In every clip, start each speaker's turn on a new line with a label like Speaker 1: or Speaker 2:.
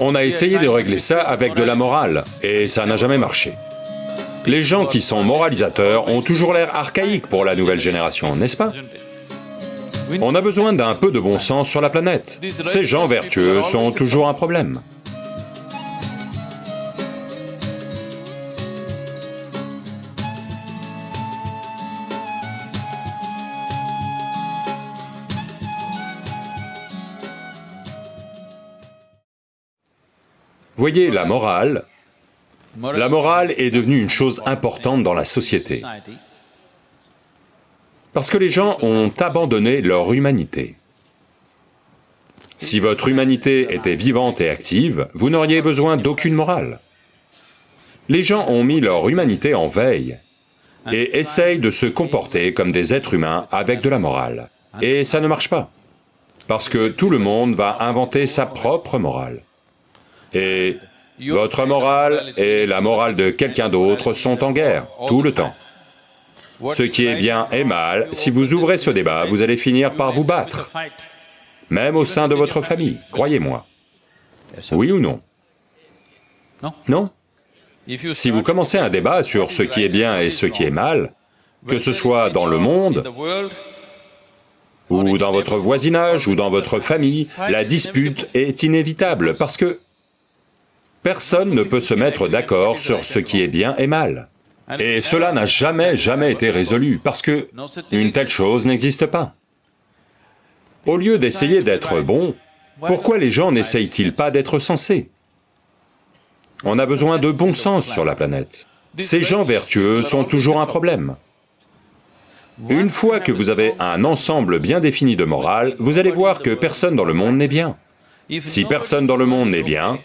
Speaker 1: On a essayé de régler ça avec de la morale, et ça n'a jamais marché. Les gens qui sont moralisateurs ont toujours l'air archaïques pour la nouvelle génération, n'est-ce pas? On a besoin d'un peu de bon sens sur la planète. Ces gens vertueux sont toujours un problème. Voyez, la morale, la morale est devenue une chose importante dans la société. Parce que les gens ont abandonné leur humanité. Si votre humanité était vivante et active, vous n'auriez besoin d'aucune morale. Les gens ont mis leur humanité en veille et essayent de se comporter comme des êtres humains avec de la morale. Et ça ne marche pas, parce que tout le monde va inventer sa propre morale. Et votre morale et la morale de quelqu'un d'autre sont en guerre, tout le temps. Ce qui est bien et mal, si vous ouvrez ce débat, vous allez finir par vous battre, même au sein de votre famille, croyez-moi. Oui ou non? Non Si vous commencez un débat sur ce qui est bien et ce qui est mal, que ce soit dans le monde, ou dans votre voisinage, ou dans votre famille, la dispute est inévitable, parce que Personne ne peut se mettre d'accord sur ce qui est bien et mal. Et cela n'a jamais, jamais été résolu, parce que une telle chose n'existe pas. Au lieu d'essayer d'être bon, pourquoi les gens n'essayent-ils pas d'être sensés? On a besoin de bon sens sur la planète. Ces gens vertueux sont toujours un problème. Une fois que vous avez un ensemble bien défini de morale, vous allez voir que personne dans le monde n'est bien. Si personne dans le monde n'est bien,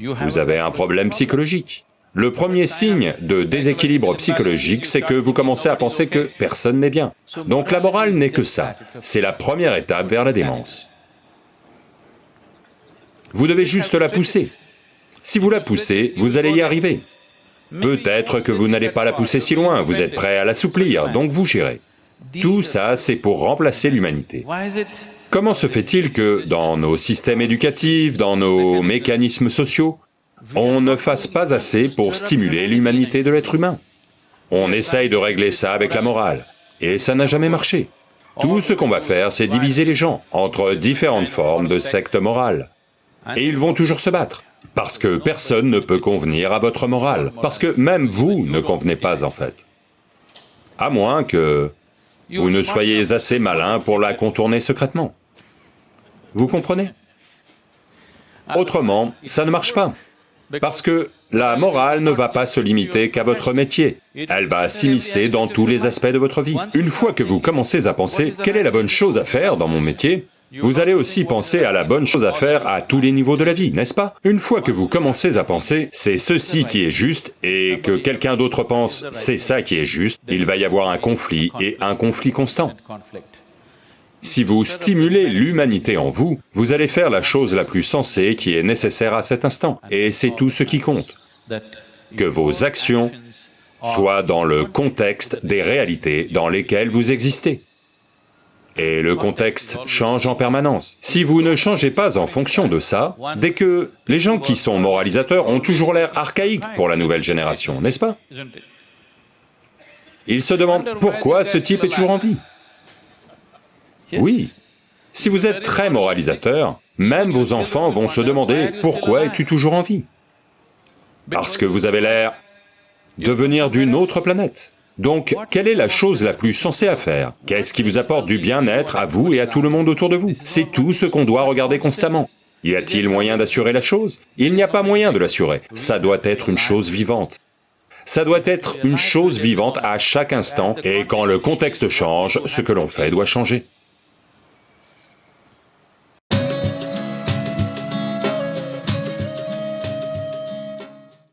Speaker 1: vous avez un problème psychologique. Le premier signe de déséquilibre psychologique, c'est que vous commencez à penser que personne n'est bien. Donc la morale n'est que ça, c'est la première étape vers la démence. Vous devez juste la pousser. Si vous la poussez, vous allez y arriver. Peut-être que vous n'allez pas la pousser si loin, vous êtes prêt à l'assouplir, donc vous gérez. Tout ça, c'est pour remplacer l'humanité. Comment se fait-il que dans nos systèmes éducatifs, dans nos mécanismes sociaux, on ne fasse pas assez pour stimuler l'humanité de l'être humain? On essaye de régler ça avec la morale, et ça n'a jamais marché. Tout ce qu'on va faire, c'est diviser les gens entre différentes formes de sectes morales. Et ils vont toujours se battre, parce que personne ne peut convenir à votre morale, parce que même vous ne convenez pas en fait. À moins que vous ne soyez assez malin pour la contourner secrètement. Vous comprenez? Autrement, ça ne marche pas, parce que la morale ne va pas se limiter qu'à votre métier, elle va s'immiscer dans tous les aspects de votre vie. Une fois que vous commencez à penser, quelle est la bonne chose à faire dans mon métier vous allez aussi penser à la bonne chose à faire à tous les niveaux de la vie, n'est-ce pas? Une fois que vous commencez à penser, c'est ceci qui est juste, et que quelqu'un d'autre pense, c'est ça qui est juste, il va y avoir un conflit, et un conflit constant. Si vous stimulez l'humanité en vous, vous allez faire la chose la plus sensée qui est nécessaire à cet instant, et c'est tout ce qui compte. Que vos actions soient dans le contexte des réalités dans lesquelles vous existez. Et le contexte change en permanence. Si vous ne changez pas en fonction de ça, dès que les gens qui sont moralisateurs ont toujours l'air archaïques pour la nouvelle génération, n'est-ce pas? Ils se demandent pourquoi ce type est toujours en vie. Oui, si vous êtes très moralisateur, même vos enfants vont se demander pourquoi es-tu toujours en vie? Parce que vous avez l'air de venir d'une autre planète. Donc, quelle est la chose la plus sensée à faire Qu'est-ce qui vous apporte du bien-être à vous et à tout le monde autour de vous C'est tout ce qu'on doit regarder constamment. Y a-t-il moyen d'assurer la chose Il n'y a pas moyen de l'assurer, ça doit être une chose vivante. Ça doit être une chose vivante à chaque instant, et quand le contexte change, ce que l'on fait doit changer.